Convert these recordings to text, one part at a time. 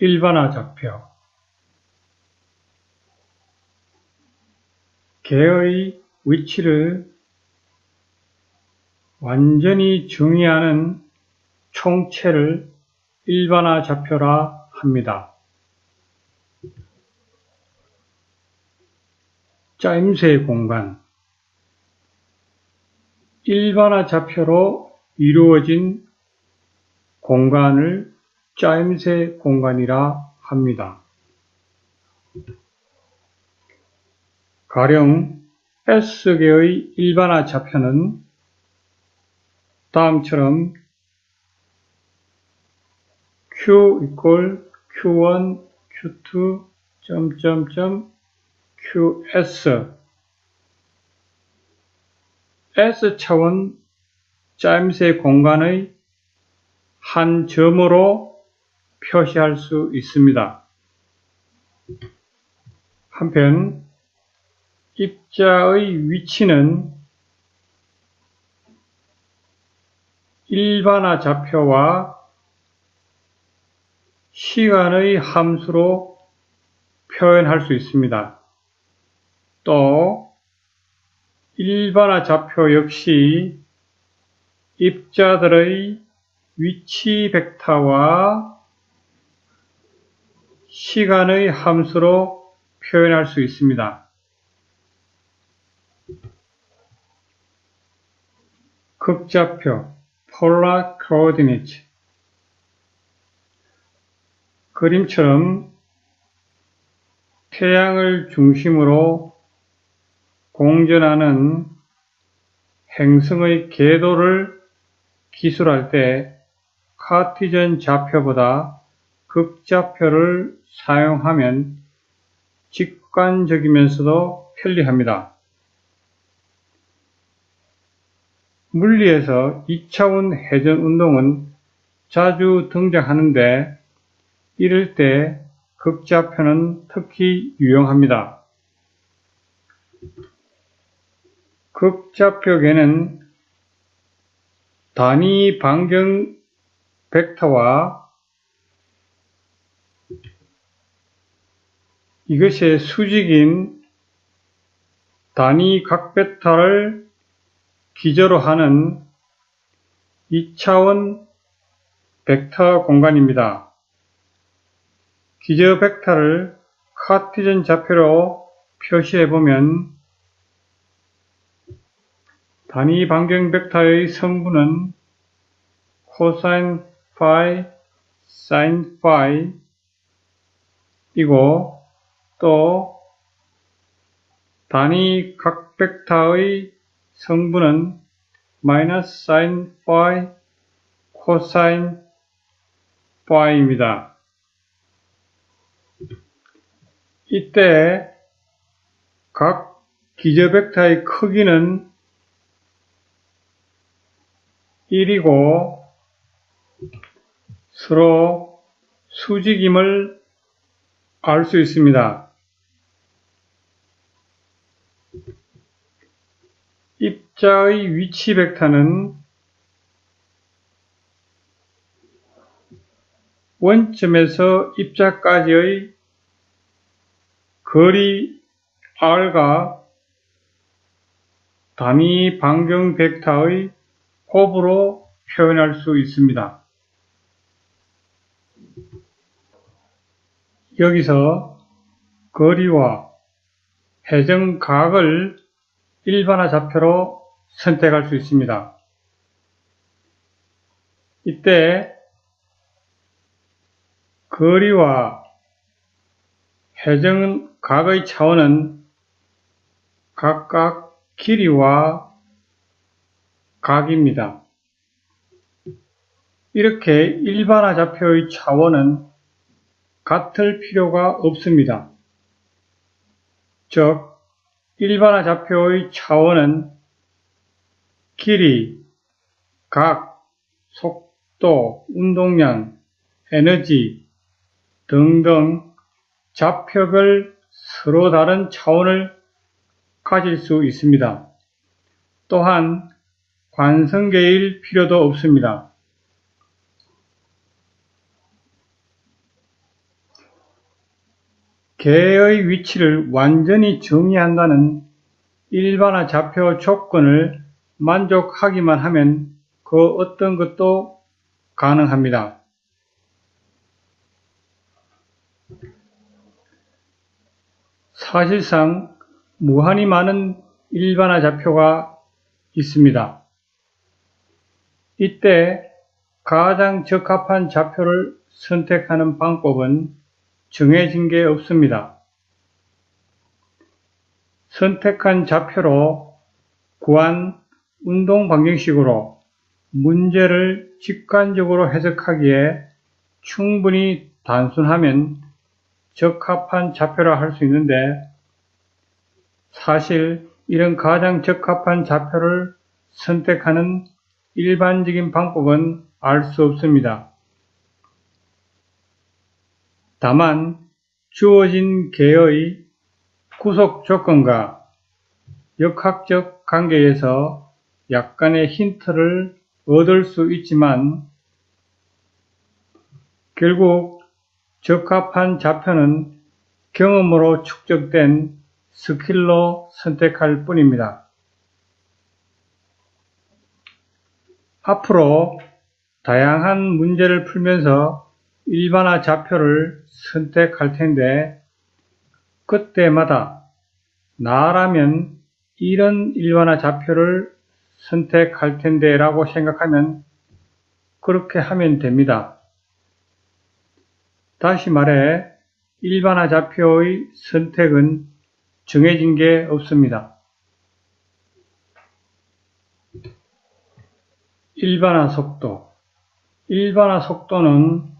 일반화 좌표 개의 위치를 완전히 중의하는 총체를 일반화 좌표라 합니다. 짜임새 공간 일반화 좌표로 이루어진 공간을 짜임새 공간이라 합니다. 가령 S개의 일반화 좌표는 다음처럼 Q 이퀄 Q1, Q2, 점점점 QS S차원 짜임새 공간의 한 점으로 표시할 수 있습니다. 한편 입자의 위치는 일반화 좌표와 시간의 함수로 표현할 수 있습니다. 또 일반화 좌표 역시 입자들의 위치 벡터와 시간의 함수로 표현할 수 있습니다. 극좌표 polar coordinate 그림처럼 태양을 중심으로 공전하는 행성의 궤도를 기술할 때 카티전 좌표보다 극좌표를 사용하면 직관적이면서도 편리합니다. 물리에서 2차원 회전 운동은 자주 등장하는데 이럴 때 극좌표는 특히 유용합니다. 극좌표계는 단위 반경 벡터와 이것의 수직인 단위 각 벡터를 기저로 하는 2차원 벡터 공간입니다. 기저 벡터를 카티전 좌표로 표시해 보면 단위 반경 벡터의 성분은 코사인 파이, 사인 파이 이고 또 단위 각 벡터의 성분은 마이너스 사인 파이, 코사인 파이입니다. 이때 각 기저 벡터의 크기는 1이고 서로 수직임을 알 수 있습니다. 입자의 위치 벡터는 원점에서 입자까지의 거리 r과 단위 반경 벡터의 곱으로 표현할 수 있습니다. 여기서 거리와 해정각을 일반화 좌표로 선택할 수 있습니다. 이때 거리와 해정각의 차원은 각각 길이와 각입니다. 이렇게 일반화 좌표의 차원은 같을 필요가 없습니다. 즉, 일반화 좌표의 차원은 길이, 각, 속도, 운동량, 에너지 등등 좌표별 서로 다른 차원을 가질 수 있습니다. 또한 관성계일 필요도 없습니다. 개의 위치를 완전히 정의한다는 일반화 좌표 조건을 만족하기만 하면 그 어떤 것도 가능합니다. 사실상 무한히 많은 일반화 좌표가 있습니다. 이때 가장 적합한 좌표를 선택하는 방법은 정해진 게 없습니다. 선택한 좌표로 구한 운동 방정식으로 문제를 직관적으로 해석하기에 충분히 단순하면 적합한 좌표라 할 수 있는데 사실 이런 가장 적합한 좌표를 선택하는 일반적인 방법은 알 수 없습니다. 다만 주어진 개의 구속 조건과 역학적 관계에서 약간의 힌트를 얻을 수 있지만 결국 적합한 좌표는 경험으로 축적된 스킬로 선택할 뿐입니다. 앞으로 다양한 문제를 풀면서 일반화 좌표를 선택할 텐데 그때마다 나라면 이런 일반화 좌표를 선택할 텐데 라고 생각하면 그렇게 하면 됩니다. 다시 말해 일반화 좌표의 선택은 정해진 게 없습니다. 일반화 속도 일반화 속도는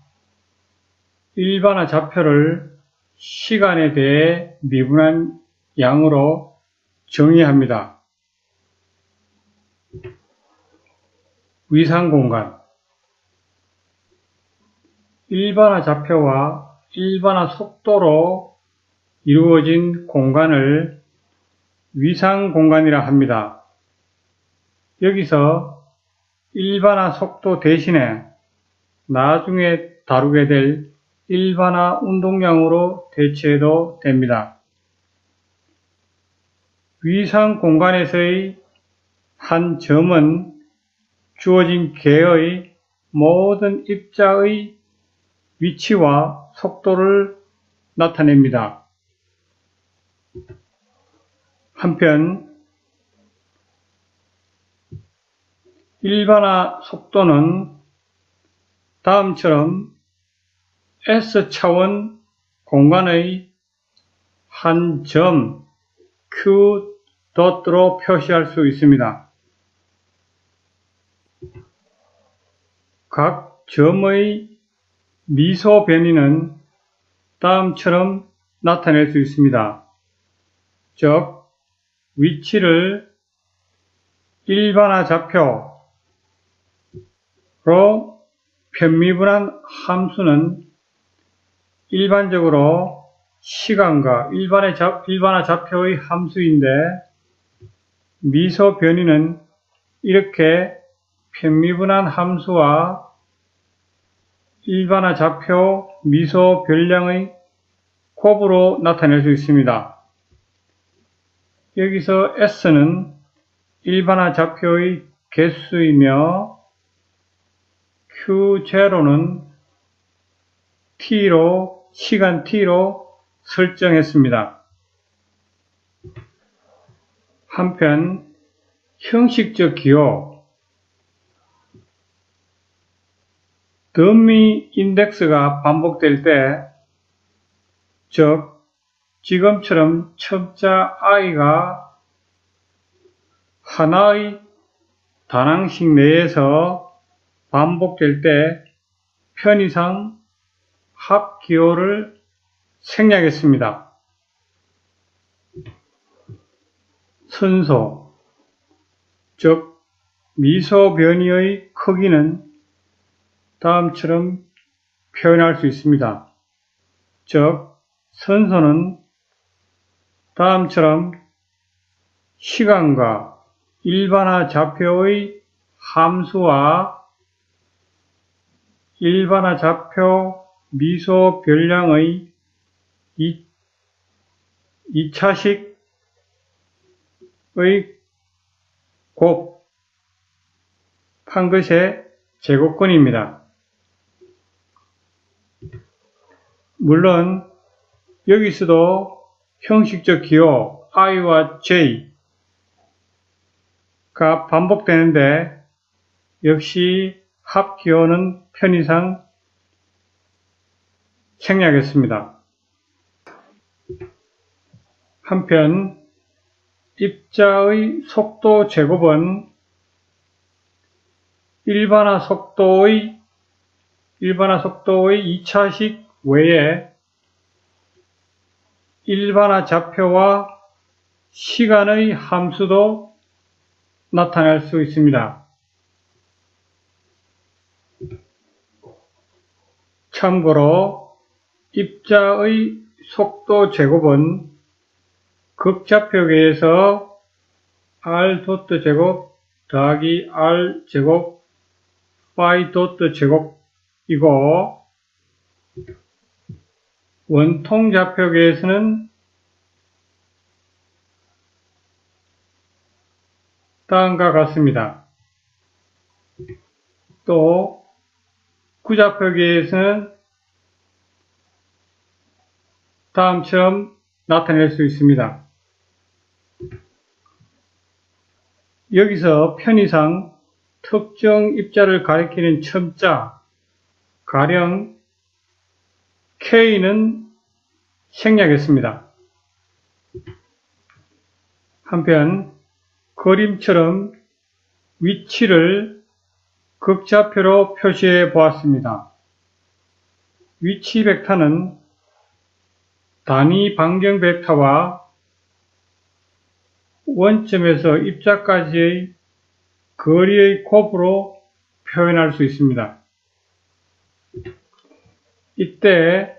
일반화 좌표를 시간에 대해 미분한 양으로 정의합니다. 위상 공간 일반화 좌표와 일반화 속도로 이루어진 공간을 위상 공간이라 합니다. 여기서 일반화 속도 대신에 나중에 다루게 될 일반화 운동량으로 대체해도 됩니다. 위상 공간에서의 한 점은 주어진 개의 모든 입자의 위치와 속도를 나타냅니다. 한편 일반화 속도는 다음처럼 S차원 공간의 한 점 Q 덧으로 표시할 수 있습니다. 각 점의 미소 변이는 다음처럼 나타낼 수 있습니다. 즉, 위치를 일반화 좌표로 편미분한 함수는 일반적으로 시간과 일반의 자, 일반화 좌표의 함수인데 미소 변이는 이렇게 편미분한 함수와 일반화 좌표 미소 변량의 곱으로 나타낼 수 있습니다. 여기서 S는 일반화 좌표의 개수이며 Q0는 T로 시간 t로 설정했습니다. 한편 형식적 기호 더미 인덱스가 반복될 때, 즉 지금처럼 첨자 i가 하나의 단항식 내에서 반복될 때 편의상 합 기호를 생략했습니다. 순소, 즉 미소 변이의 크기는 다음처럼 표현할 수 있습니다. 즉 선소는 다음처럼 시간과 일반화 좌표의 함수와 일반화 좌표 미소 별량의 2 차식의 곱, 한 것의 제곱권입니다. 물론 여기서도 형식적 기호 i와 j가 반복되는데 역시 합 기호는 편의상 생략했습니다. 한편 입자의 속도 제곱은 일반화 속도의 일반화 속도의 2차식 외에 일반화 좌표와 시간의 함수도 나타낼 수 있습니다. 참고로 입자의 속도 제곱은 극좌표계에서 r 도트 제곱 더하기 r 제곱 y 도트 제곱이고 원통 좌표계에서는 다음과 같습니다. 또 구좌표계에서는 다음처럼 나타낼 수 있습니다. 여기서 편의상 특정 입자를 가리키는 첨자, 가령 K는 생략했습니다. 한편 그림처럼 위치를 극좌표로 표시해 보았습니다. 위치 벡터는 단위 반경 벡터와 원점에서 입자까지의 거리의 곱으로 표현할 수 있습니다. 이때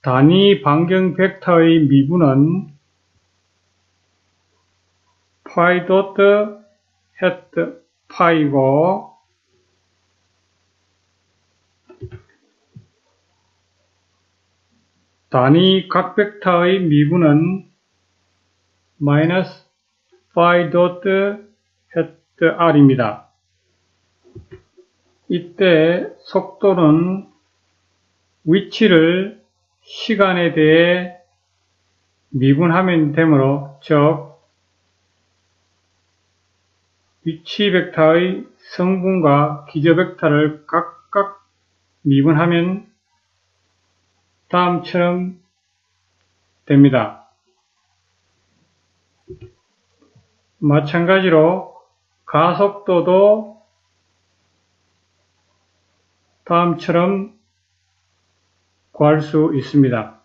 단위 반경 벡터의 미분은 파이 도트 헤트 파이고 단위 각 벡터의 미분은 마이너스 파이 도트 헤트 r입니다. 이때 속도는 위치를 시간에 대해 미분하면 되므로 즉 위치 벡터의 성분과 기저 벡터를 각각 미분하면 다음처럼 됩니다. 마찬가지로 가속도도 다음처럼 구할 수 있습니다.